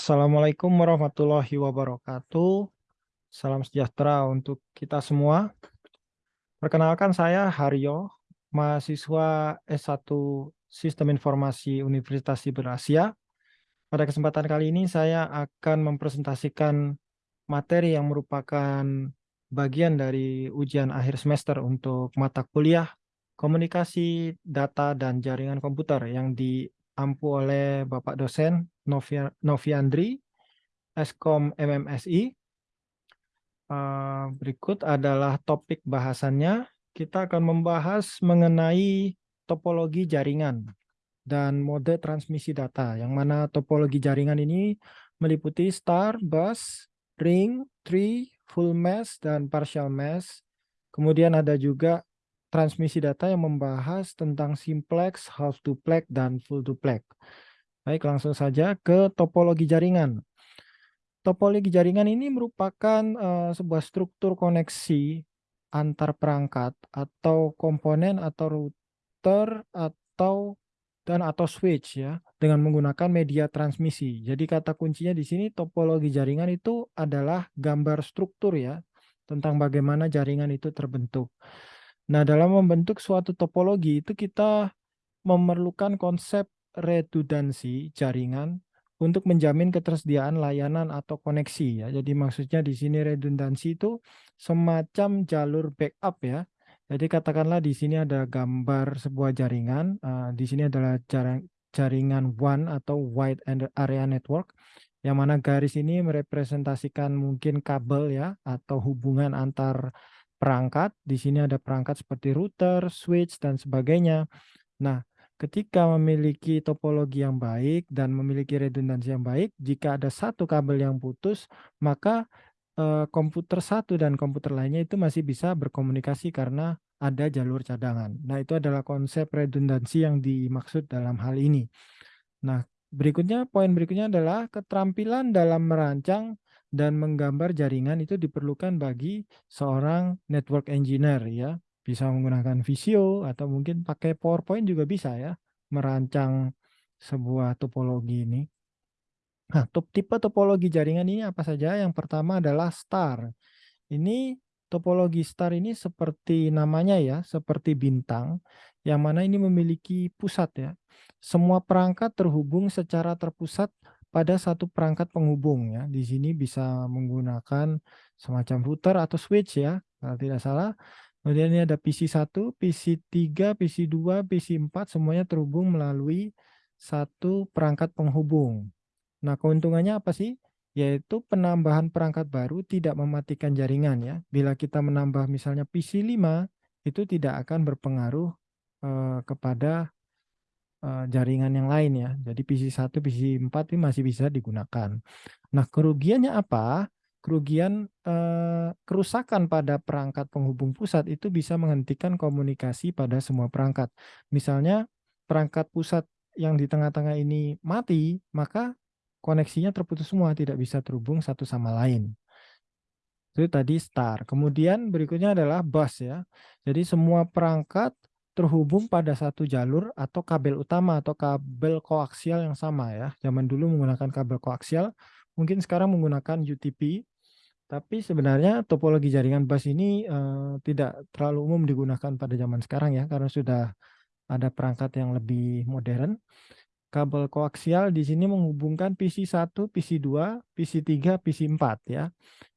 Assalamualaikum warahmatullahi wabarakatuh. Salam sejahtera untuk kita semua. Perkenalkan saya Haryo, mahasiswa S1 Sistem Informasi Universitas Siber Asia. Pada kesempatan kali ini saya akan mempresentasikan materi yang merupakan bagian dari ujian akhir semester untuk mata kuliah Komunikasi Data dan Jaringan Komputer yang diampu oleh Bapak dosen Noviandri, Eskom MMSI. Uh, berikut adalah topik bahasannya. Kita akan membahas mengenai topologi jaringan dan mode transmisi data, yang mana topologi jaringan ini meliputi star, bus, ring, tree, full mesh, dan partial mesh. Kemudian ada juga transmisi data yang membahas tentang simplex, half duplex, dan full duplex. Baik, langsung saja ke topologi jaringan. Topologi jaringan ini merupakan uh, sebuah struktur koneksi antar perangkat atau komponen atau router atau dan atau switch ya dengan menggunakan media transmisi. Jadi kata kuncinya di sini topologi jaringan itu adalah gambar struktur ya tentang bagaimana jaringan itu terbentuk. Nah, dalam membentuk suatu topologi itu kita memerlukan konsep redundansi jaringan untuk menjamin ketersediaan layanan atau koneksi ya. Jadi maksudnya di sini redundansi itu semacam jalur backup ya. Jadi katakanlah di sini ada gambar sebuah jaringan, uh, di sini adalah jaring, jaringan WAN atau Wide Area Network, yang mana garis ini merepresentasikan mungkin kabel ya atau hubungan antar perangkat. Di sini ada perangkat seperti router, switch dan sebagainya. Nah, ketika memiliki topologi yang baik dan memiliki redundansi yang baik, jika ada satu kabel yang putus, maka eh, komputer satu dan komputer lainnya itu masih bisa berkomunikasi karena ada jalur cadangan. Nah, itu adalah konsep redundansi yang dimaksud dalam hal ini. Nah, berikutnya, poin berikutnya adalah keterampilan dalam merancang dan menggambar jaringan itu diperlukan bagi seorang network engineer ya bisa menggunakan Visio atau mungkin pakai PowerPoint juga bisa ya merancang sebuah topologi ini. Nah, tipe topologi jaringan ini apa saja? Yang pertama adalah star. Ini topologi star ini seperti namanya ya, seperti bintang, yang mana ini memiliki pusat ya. Semua perangkat terhubung secara terpusat pada satu perangkat penghubung ya. Di sini bisa menggunakan semacam router atau switch ya, kalau tidak salah. Kemudian ini ada PC1, PC3, PC2, PC4 semuanya terhubung melalui satu perangkat penghubung. Nah, keuntungannya apa sih? Yaitu penambahan perangkat baru tidak mematikan jaringan ya. Bila kita menambah misalnya PC5 itu tidak akan berpengaruh eh, kepada eh, jaringan yang lain ya. Jadi PC1, PC4 ini masih bisa digunakan. Nah, kerugiannya apa? Kerugian eh, kerusakan pada perangkat penghubung pusat itu bisa menghentikan komunikasi pada semua perangkat. Misalnya perangkat pusat yang di tengah-tengah ini mati, maka koneksinya terputus semua, tidak bisa terhubung satu sama lain. Itu tadi star. Kemudian berikutnya adalah bus ya. Jadi semua perangkat terhubung pada satu jalur atau kabel utama atau kabel koaksial yang sama ya. Zaman dulu menggunakan kabel koaksial, mungkin sekarang menggunakan UTP tapi sebenarnya topologi jaringan bus ini uh, tidak terlalu umum digunakan pada zaman sekarang ya, karena sudah ada perangkat yang lebih modern. Kabel koaksial di sini menghubungkan PC1, PC2, PC3, PC4 ya.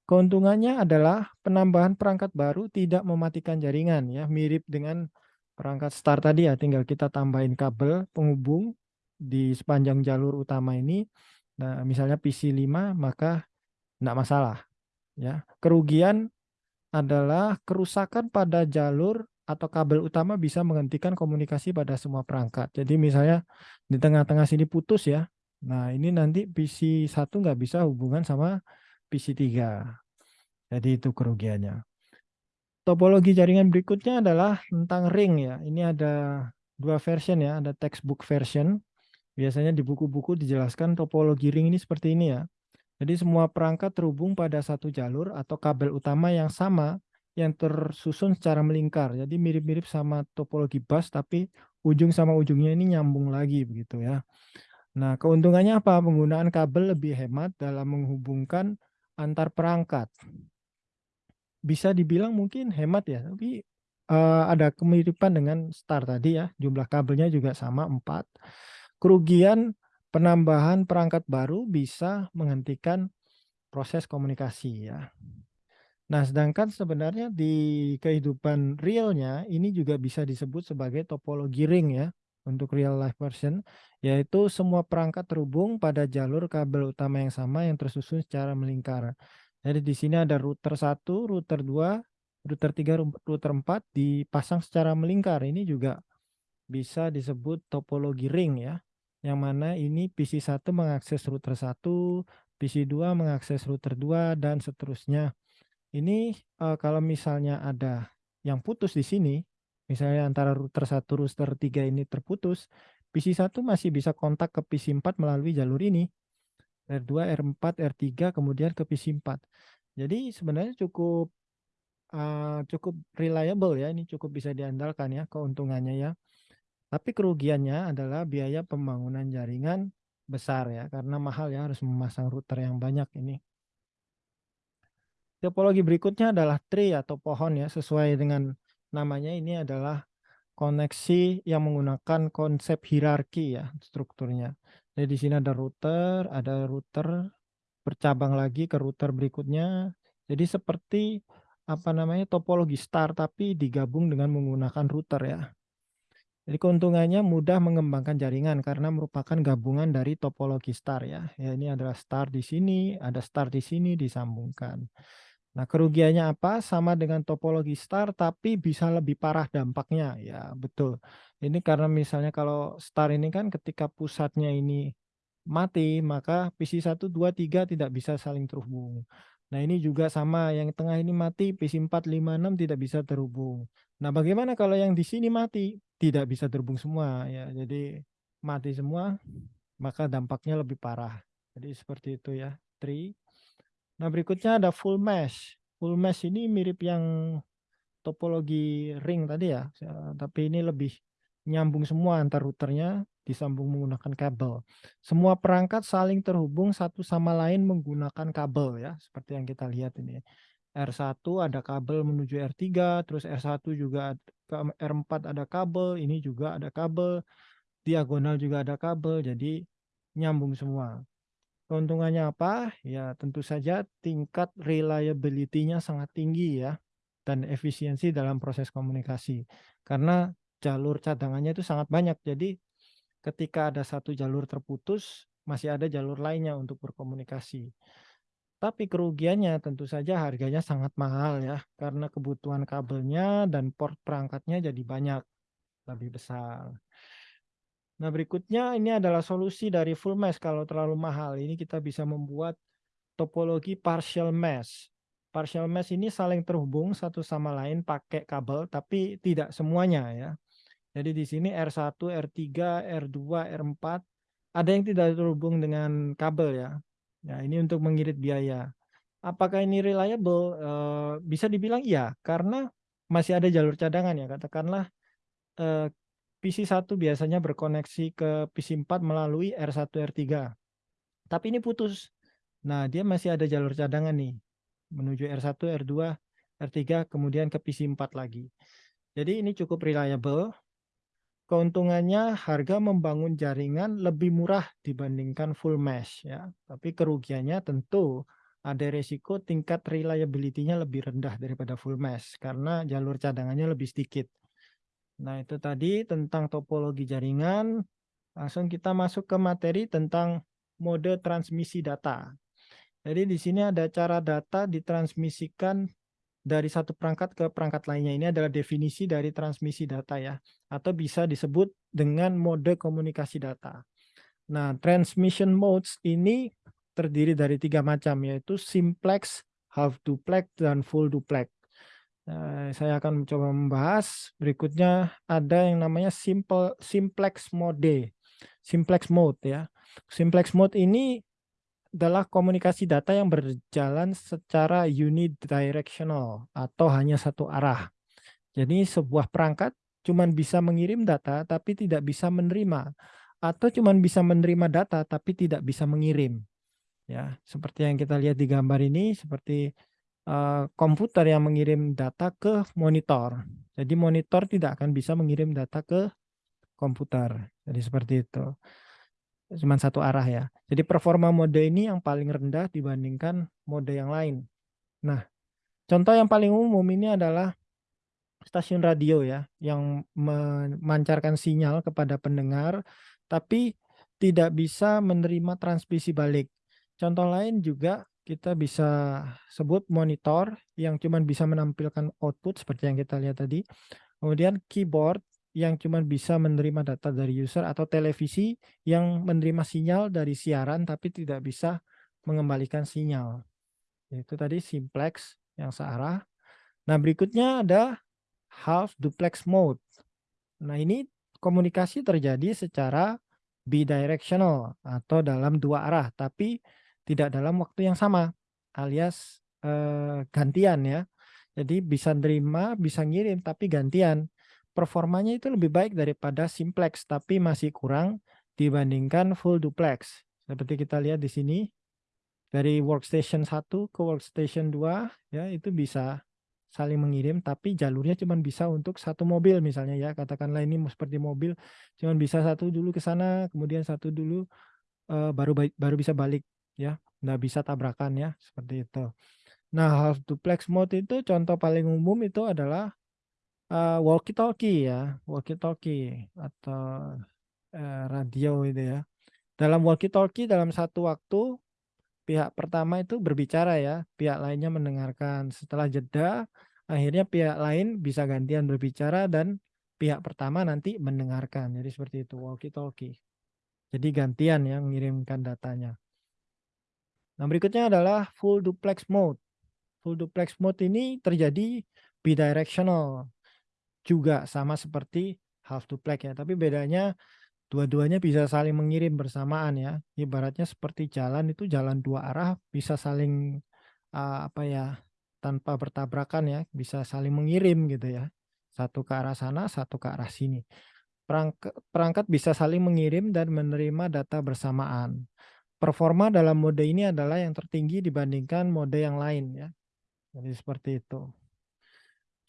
Keuntungannya adalah penambahan perangkat baru tidak mematikan jaringan ya, mirip dengan perangkat start tadi ya, tinggal kita tambahin kabel penghubung di sepanjang jalur utama ini. Nah, misalnya PC5 maka tidak masalah Ya, kerugian adalah kerusakan pada jalur atau kabel utama bisa menghentikan komunikasi pada semua perangkat. Jadi misalnya di tengah-tengah sini putus ya. Nah ini nanti PC1 nggak bisa hubungan sama PC3. Jadi itu kerugiannya. Topologi jaringan berikutnya adalah tentang ring ya. Ini ada dua version ya. Ada textbook version. Biasanya di buku-buku dijelaskan topologi ring ini seperti ini ya. Jadi semua perangkat terhubung pada satu jalur atau kabel utama yang sama yang tersusun secara melingkar. Jadi mirip-mirip sama topologi bus tapi ujung sama ujungnya ini nyambung lagi begitu ya. Nah, keuntungannya apa? Penggunaan kabel lebih hemat dalam menghubungkan antar perangkat. Bisa dibilang mungkin hemat ya, tapi uh, ada kemiripan dengan star tadi ya, jumlah kabelnya juga sama 4. Kerugian penambahan perangkat baru bisa menghentikan proses komunikasi ya. Nah, sedangkan sebenarnya di kehidupan realnya ini juga bisa disebut sebagai topologi ring ya untuk real life version, yaitu semua perangkat terhubung pada jalur kabel utama yang sama yang tersusun secara melingkar. Jadi di sini ada router 1, router 2, router 3, router 4 dipasang secara melingkar. Ini juga bisa disebut topologi ring ya. Yang mana ini PC1 mengakses router 1, PC2 mengakses router 2 dan seterusnya. Ini uh, kalau misalnya ada yang putus di sini, misalnya antara router 1 router 3 ini terputus, PC1 masih bisa kontak ke PC4 melalui jalur ini. R2, R4, R3, kemudian ke PC4. Jadi sebenarnya cukup uh, cukup reliable ya, ini cukup bisa diandalkan ya keuntungannya ya. Tapi kerugiannya adalah biaya pembangunan jaringan besar ya, karena mahal ya harus memasang router yang banyak ini. Topologi berikutnya adalah tree atau pohon ya, sesuai dengan namanya ini adalah koneksi yang menggunakan konsep hierarki ya strukturnya. Jadi di sini ada router, ada router bercabang lagi ke router berikutnya. Jadi seperti apa namanya topologi star tapi digabung dengan menggunakan router ya. Jadi keuntungannya mudah mengembangkan jaringan karena merupakan gabungan dari topologi star ya. Ya ini adalah star di sini, ada star di sini disambungkan. Nah, kerugiannya apa? Sama dengan topologi star, tapi bisa lebih parah dampaknya. Ya, betul. Ini karena misalnya kalau star ini kan ketika pusatnya ini mati, maka PC 1, 2, 3 tidak bisa saling terhubung. Nah, ini juga sama, yang tengah ini mati, PC 4, 5, 6 tidak bisa terhubung. Nah, bagaimana kalau yang di sini mati? Tidak bisa terhubung semua. ya. Jadi, mati semua, maka dampaknya lebih parah. Jadi, seperti itu ya. Tree. Nah, berikutnya ada full mesh. Full mesh ini mirip yang topologi ring tadi ya, tapi ini lebih nyambung semua antar routernya disambung menggunakan kabel. Semua perangkat saling terhubung satu sama lain menggunakan kabel ya, seperti yang kita lihat ini. R1 ada kabel menuju R3, terus R1 juga ke R4 ada kabel, ini juga ada kabel, diagonal juga ada kabel, jadi nyambung semua. Keuntungannya apa? Ya tentu saja tingkat reliability-nya sangat tinggi ya dan efisiensi dalam proses komunikasi. Karena jalur cadangannya itu sangat banyak. Jadi ketika ada satu jalur terputus, masih ada jalur lainnya untuk berkomunikasi. Tapi kerugiannya tentu saja harganya sangat mahal ya, karena kebutuhan kabelnya dan port perangkatnya jadi banyak, lebih besar. Nah, berikutnya ini adalah solusi dari full mesh kalau terlalu mahal. Ini kita bisa membuat topologi partial mesh. Partial mesh ini saling terhubung satu sama lain pakai kabel, tapi tidak semuanya ya. Jadi di sini R1, R3, R2, R4 ada yang tidak terhubung dengan kabel ya. Ya, ini untuk mengirit biaya. Apakah ini reliable? E, bisa dibilang iya, karena masih ada jalur cadangan ya. Katakanlah e, PC1 biasanya berkoneksi ke PC4 melalui R1, R3. Tapi ini putus. Nah, dia masih ada jalur cadangan nih. Menuju R1, R2, R3, kemudian ke PC4 lagi. Jadi ini cukup reliable. Keuntungannya harga membangun jaringan lebih murah dibandingkan full mesh ya. Tapi kerugiannya tentu ada resiko tingkat reliability-nya lebih rendah daripada full mesh karena jalur cadangannya lebih sedikit. Nah, itu tadi tentang topologi jaringan. Langsung kita masuk ke materi tentang mode transmisi data. Jadi di sini ada cara data ditransmisikan dari satu perangkat ke perangkat lainnya. Ini adalah definisi dari transmisi data ya. Atau bisa disebut dengan mode komunikasi data. Nah, transmission modes ini terdiri dari tiga macam, yaitu simplex, half duplex, dan full duplex. Nah, saya akan mencoba membahas. Berikutnya ada yang namanya simple simplex mode. Simplex mode ya. Simplex mode ini adalah komunikasi data yang berjalan secara unidirectional atau hanya satu arah. Jadi sebuah perangkat cuma bisa mengirim data tapi tidak bisa menerima atau cuman bisa menerima data tapi tidak bisa mengirim. Ya, seperti yang kita lihat di gambar ini seperti uh, komputer yang mengirim data ke monitor. Jadi monitor tidak akan bisa mengirim data ke komputer. Jadi seperti itu. Cuma satu arah ya. Jadi performa mode ini yang paling rendah dibandingkan mode yang lain. Nah, contoh yang paling umum ini adalah stasiun radio ya yang memancarkan sinyal kepada pendengar tapi tidak bisa menerima transmisi balik. Contoh lain juga kita bisa sebut monitor yang cuma bisa menampilkan output seperti yang kita lihat tadi. Kemudian keyboard yang cuma bisa menerima data dari user atau televisi yang menerima sinyal dari siaran tapi tidak bisa mengembalikan sinyal. Itu tadi simplex yang searah. Nah berikutnya ada half duplex mode. Nah ini komunikasi terjadi secara bidirectional atau dalam dua arah, tapi tidak dalam waktu yang sama, alias eh, gantian ya. Jadi bisa nerima, bisa ngirim, tapi gantian. Performanya itu lebih baik daripada simplex, tapi masih kurang dibandingkan full duplex. Seperti kita lihat di sini, dari workstation 1 ke workstation 2, ya itu bisa saling mengirim tapi jalurnya cuma bisa untuk satu mobil misalnya ya. Katakanlah ini seperti mobil cuma bisa satu dulu ke sana kemudian satu dulu uh, baru baru bisa balik ya. Nggak bisa tabrakan ya seperti itu. Nah half duplex mode itu contoh paling umum itu adalah uh, walkie talkie ya walkie talkie atau uh, radio itu ya dalam walkie talkie dalam satu waktu pihak pertama itu berbicara ya, pihak lainnya mendengarkan. Setelah jeda, akhirnya pihak lain bisa gantian berbicara dan pihak pertama nanti mendengarkan. Jadi seperti itu, walkie-talkie. Jadi gantian yang mengirimkan datanya. Nah berikutnya adalah full duplex mode. Full duplex mode ini terjadi bidirectional. Juga sama seperti half duplex ya, tapi bedanya dua-duanya bisa saling mengirim bersamaan ya. Ibaratnya seperti jalan itu jalan dua arah bisa saling uh, apa ya tanpa bertabrakan ya, bisa saling mengirim gitu ya. Satu ke arah sana, satu ke arah sini. Perangkat, perangkat bisa saling mengirim dan menerima data bersamaan. Performa dalam mode ini adalah yang tertinggi dibandingkan mode yang lain ya. Jadi seperti itu.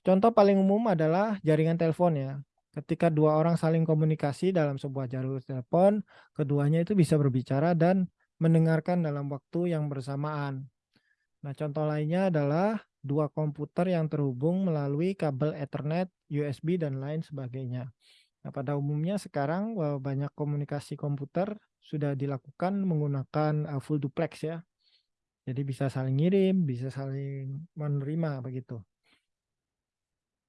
Contoh paling umum adalah jaringan telepon ya. Ketika dua orang saling komunikasi dalam sebuah jalur telepon, keduanya itu bisa berbicara dan mendengarkan dalam waktu yang bersamaan. Nah, contoh lainnya adalah dua komputer yang terhubung melalui kabel Ethernet, USB, dan lain sebagainya. Nah, pada umumnya sekarang eh, banyak komunikasi komputer sudah dilakukan menggunakan eh, full duplex ya. Jadi bisa saling ngirim, bisa saling menerima begitu.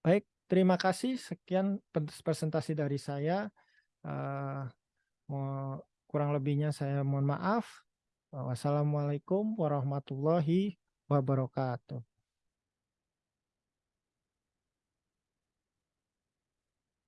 Baik, Terima kasih. Sekian presentasi dari saya. Uh, kurang lebihnya saya mohon maaf. Wassalamualaikum warahmatullahi wabarakatuh.